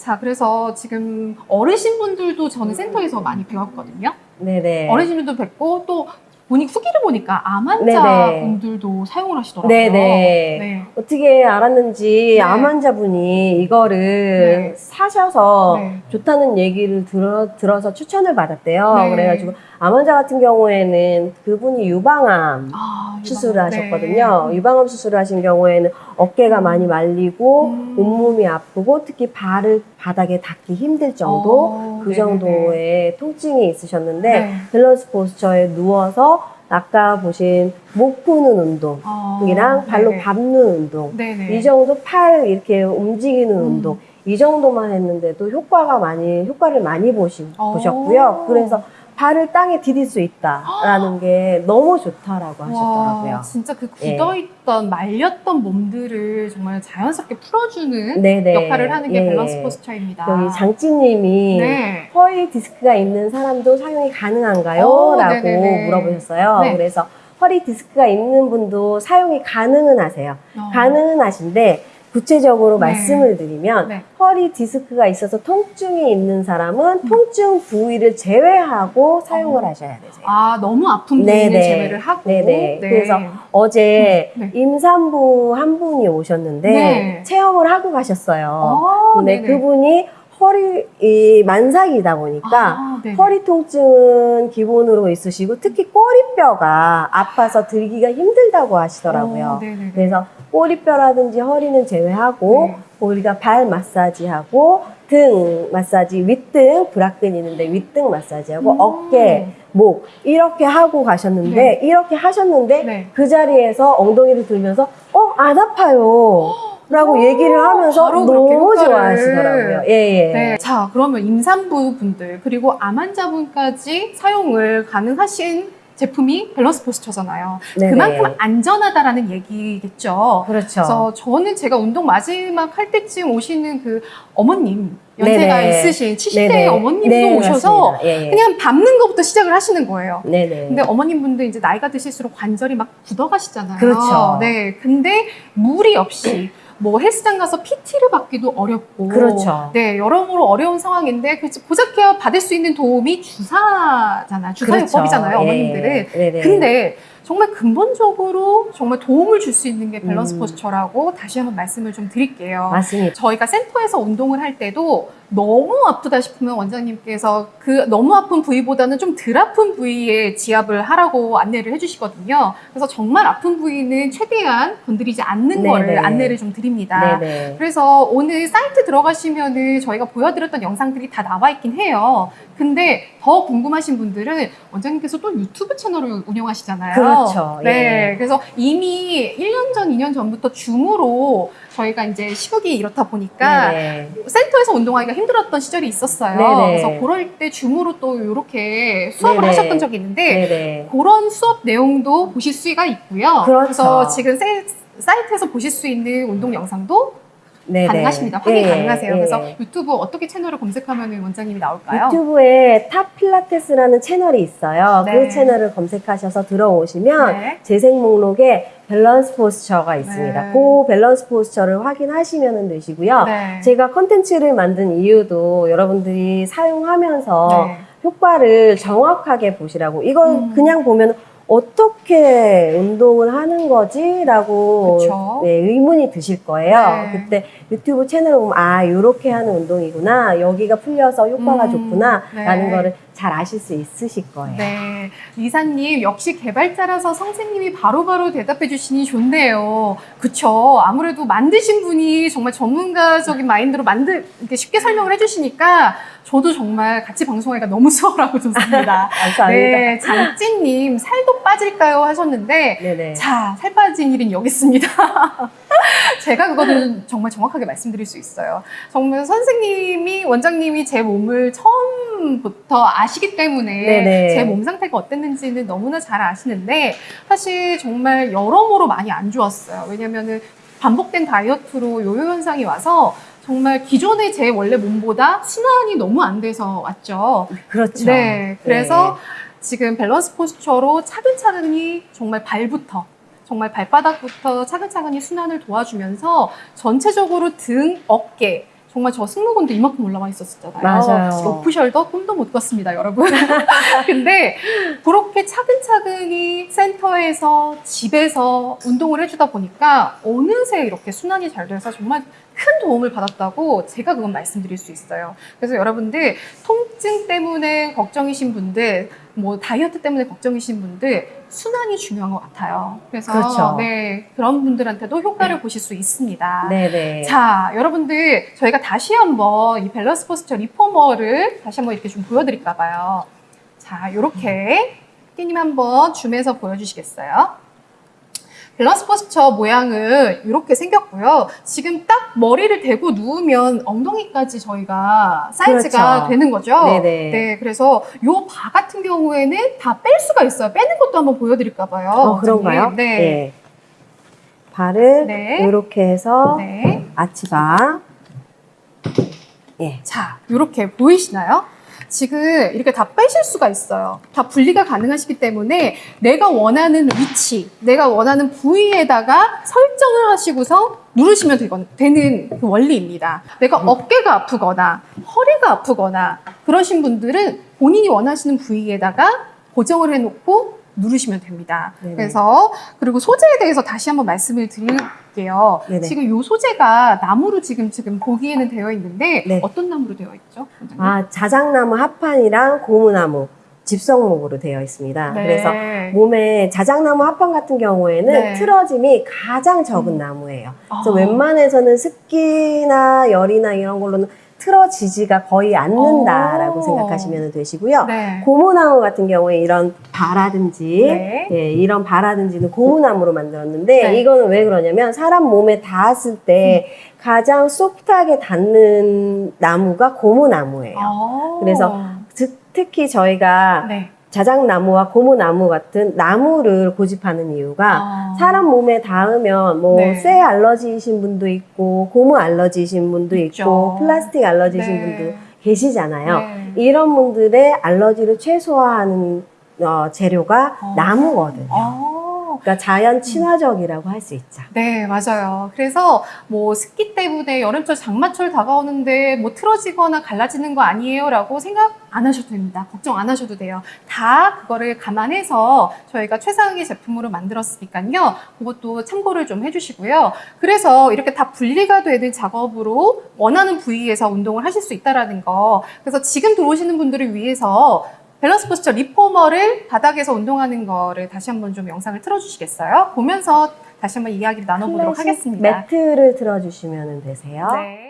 자, 그래서 지금 어르신분들도 저는 센터에서 많이 배웠거든요. 네네. 어르신분도 뵙고 또 보니 후기를 보니까 암 네네. 환자 분들도 사용을 하시더라고요. 네네. 네. 어떻게 알았는지 네. 암 환자 분이 이거를 네. 사셔서 네. 좋다는 얘기를 들어, 들어서 추천을 받았대요. 네. 그래가지고 암 환자 같은 경우에는 그분이 유방암 아, 수술을 유방- 하셨거든요. 네. 유방암 수술을 하신 경우에는 어깨가 많이 말리고 음. 온몸이 아프고 특히 발을 바닥에 닿기 힘들 정도 어, 그 네네네. 정도의 통증이 있으셨는데 네. 밸런스 포스처에 누워서 아까 보신 목 푸는 운동 어, 이랑 발로. 밟는 운동 네네. 이 정도 팔 이렇게 움직이는 음. 운동 이 정도만 했는데도 효과가 많이 효과를 많이 보시, 어. 보셨고요. 그래서 발을 땅에 디딜 수 있다라는 게 너무 좋다라고 하셨더라고요. 와, 진짜 그 예. 굳어있던 말렸던 몸들을 정말 자연스럽게 풀어주는 네네. 역할을 하는 게 예. 밸런스 포스처입니다. 여기 장찌님이 네. 허리 디스크가 있는 사람도 사용이 가능한가요? 오, 라고 네네네. 물어보셨어요. 네. 그래서 허리 디스크가 있는 분도 사용이 가능은 하세요. 어. 가능은 하신데 구체적으로 네. 말씀을 드리면 네. 허리 디스크가 있어서 통증이 있는 사람은 통증 부위를 제외하고 사용을 어. 하셔야 되세요. 아, 너무 아픈 부위는 네네. 제외를 하고. 네네. 그래서 어제 네. 임산부 한 분이 오셨는데 네. 체험을 하고 가셨어요. 어, 근데 네네. 그분이 허리 이 만삭이다 보니까 아. 허리 통증은 기본으로 있으시고 특히 꼬리뼈가 아파서 들기가 힘들다고 하시더라고요. 어, 네네네. 그래서 꼬리뼈라든지 허리는 제외하고 네. 우리가 발 마사지하고 등 마사지, 윗등 브라끈 있는데 윗등 마사지하고 음. 어깨, 목 이렇게 하고 가셨는데 네. 이렇게 하셨는데 네. 그 자리에서 엉덩이를 들면서 어 안 아파요. 라고 얘기를 하면서 너무. 좋아하시더라고요. 예, 예. 네. 자, 그러면 임산부 분들 그리고 암 환자분까지 사용을 가능하신 제품이 밸런스 포스처잖아요. 네네. 그만큼 안전하다라는 얘기겠죠. 그렇죠. 그래서 저는 제가 운동 마지막 할 때쯤 오시는 그 어머님 연세가 네네. 있으신 70대 네네. 어머님도 네, 오셔서. 예, 예. 그냥 밟는 것부터 시작을 하시는 거예요. 네네. 근데 어머님 분들 이제 나이가 드실수록 관절이 막 굳어가시잖아요. 그렇죠. 네. 근데 무리 없이 뭐 헬스장 가서 PT를 받기도 어렵고. 그렇죠. 네. 여러모로 어려운 상황인데 그 고작해야 받을 수 있는 도움이 주사잖아요. 주사요법이잖아요. 어머님들은. 그렇죠. 예. 네네. 근데 정말 근본적으로 정말 도움을 줄 수 있는 게 밸런스 음. 포스처라고 다시 한번 말씀을 좀 드릴게요. 맞습니다. 저희가 센터에서 운동을 할 때도 너무 아프다 싶으면 원장님께서 그 너무 아픈 부위보다는 좀 덜 아픈 부위에 지압을 하라고 안내를 해주시거든요. 그래서 정말 아픈 부위는 최대한 건드리지 않는 네네. 거를 안내를 좀 드립니다. 네네. 그래서 오늘 사이트 들어가시면은 저희가 보여드렸던 영상들이 다 나와 있긴 해요. 근데 더 궁금하신 분들은 원장님께서 또 유튜브 채널을 운영하시잖아요. 그렇죠. 네. 예. 그래서 이미 1년 전, 2년 전부터 줌으로 저희가 이제 시국이 이렇다 보니까 네네. 센터에서 운동하기가 힘들었던 시절이 있었어요. 네네. 그래서 그럴 때 줌으로 또 이렇게 수업을 네네. 하셨던 적이 있는데 네네. 그런 수업 내용도 보실 수가 있고요. 그렇죠. 래서 지금 세- 사이트에서 보실 수 있는 운동 영상도 네네. 가능하십니다. 확인 예, 가능하세요. 예. 그래서 유튜브 어떻게 채널을 검색하면 원장님이 나올까요? 유튜브에 탑 필라테스라는 채널이 있어요. 네. 그 채널을 검색하셔서 들어오시면 네. 재생 목록에 밸런스 포스처가 있습니다. 네. 그 밸런스 포스처를 확인하시면 되시고요. 네. 제가 컨텐츠를 만든 이유도 여러분들이 사용하면서 네. 효과를 정확하게 보시라고. 이건 음. 그냥 보면 어떻게 운동을 하는 거지? 라고 그쵸. 네, 의문이 드실 거예요. 네. 그때 유튜브 채널을 보면 아, 이렇게 하는 운동이구나. 여기가 풀려서 효과가 음, 좋구나. 네. 라는 거를 잘 아실 수 있으실 거예요. 네. 리사님, 역시 개발자라서 선생님이 바로바로 대답해 주시니 좋네요. 그쵸. 아무래도 만드신 분이 정말 전문가적인 마인드로 만들, 이렇게 쉽게 설명을 해 주시니까 저도 정말 같이 방송하기가 너무 수월하고 좋습니다. 감사합니다. 네. 장찐님, 살도 빠질까요? 하셨는데, 네네. 자, 살 빠진 일은 여기 있습니다. 제가 그거는 정말 정확하게 말씀드릴 수 있어요. 정말 선생님이, 원장님이 제 몸을 처음부터 아시기 때문에. 제 몸 상태가 어땠는지는 너무나 잘 아시는데 사실 정말 여러모로 많이 안 좋았어요. 왜냐면은 반복된 다이어트로 요요 현상이 와서 정말 기존의 제 원래 몸보다 순환이 너무 안 돼서 왔죠. 그렇죠. 네, 그래서 지금 밸런스 포스처로 차근차근히 정말 발부터 정말 발바닥부터 차근차근히 순환을 도와주면서 전체적으로 등, 어깨, 정말 저 승모근도 이만큼 올라와 있었잖아요. 맞아요. 오프숄더 꿈도 못 꿨습니다, 여러분. 근데 그렇게 차근차근히 센터에서 집에서 운동을 해주다 보니까 어느새 이렇게 순환이 잘 돼서 정말 큰 도움을 받았다고 제가 그건 말씀드릴 수 있어요. 그래서 여러분들 통증 때문에 걱정이신 분들, 뭐 다이어트 때문에 걱정이신 분들 순환이 중요한 것 같아요. 그래서 그렇죠. 네 그런 분들한테도 효과를 보실 수 있습니다. 네네. 자, 여러분들 저희가 다시 한번 이 밸런스 포스처 리포머를 다시 한번 이렇게 좀 보여드릴까 봐요. 자, 이렇게 피디님 한번 줌해서 보여주시겠어요? 밸런스 포스처 모양은 이렇게 생겼고요. 지금 딱 머리를 대고 누우면 엉덩이까지 저희가 사이즈가 그렇죠. 되는 거죠. 네네. 네, 그래서 요 바 같은 경우에는 다 뺄 수가 있어요. 빼는 것도 한번 보여드릴까 봐요. 어, 그런가요? 네. 예. 발을 네. 이렇게 해서 네. 아치바. 예. 자, 이렇게 보이시나요? 지금 이렇게 다 빼실 수가 있어요. 다 분리가 가능하시기 때문에 내가 원하는 위치, 내가 원하는 부위에다가 설정을 하시고서 누르시면 되건, 되는 그 원리입니다. 내가 어깨가 아프거나 허리가 아프거나 그러신 분들은 본인이 원하시는 부위에다가 고정을 해놓고 누르시면 됩니다. 네네. 그래서 그리고 소재에 대해서 다시 한번 말씀을 드릴게요. 네네. 지금 이 소재가 나무로 지금 지금 보기에는 되어 있는데 네. 어떤 나무로 되어 있죠? 원장님? 아, 자작나무 합판이랑 고무나무 집성목으로 되어 있습니다. 네. 그래서 몸에 자작나무 합판 같은 경우에는 네. 틀어짐이 가장 적은 음. 나무예요. 그래서 아. 웬만해서는 습기나 열이나 이런 걸로는 틀어지지가 거의 않는다라고 오. 생각하시면 되시고요. 네. 고무나무 같은 경우에 이런 바라든지 네. 예, 이런 바라든지는 고무나무로 만들었는데 네. 이거는 왜 그러냐면 사람 몸에 닿았을 때 가장 소프트하게 닿는 나무가 고무나무예요. 아. 그래서 즉, 특히 저희가 네. 자작나무와 고무나무 같은 나무를 고집하는 이유가 아. 사람 몸에 닿으면 뭐 네. 쇠 알러지이신 분도 있고 고무 알러지이신 분도 있죠. 있고 플라스틱 알러지이신 네. 분도 계시잖아요. 네. 이런 분들의 알러지를 최소화하는 어, 재료가 어. 나무거든요. 아. 그러니까 자연 친화적이라고 할 수 있죠. 네, 맞아요. 그래서 뭐 습기 때문에 여름철 장마철 다가오는데 뭐 틀어지거나 갈라지는 거 아니에요라고 생각 안 하셔도 됩니다. 걱정 안 하셔도 돼요. 다 그거를 감안해서 저희가 최상의 제품으로 만들었으니까요. 그것도 참고를 좀 해주시고요. 그래서 이렇게 다 분리가 되는 작업으로 원하는 부위에서 운동을 하실 수 있다라는 거. 그래서 지금 들어오시는 분들을 위해서 밸런스 포스처 리포머를 바닥에서 운동하는 거를 다시 한번 좀 영상을 틀어주시겠어요? 보면서 다시 한번 이야기를 나눠보도록 하겠습니다. 매트를 틀어주시면 되세요. 네.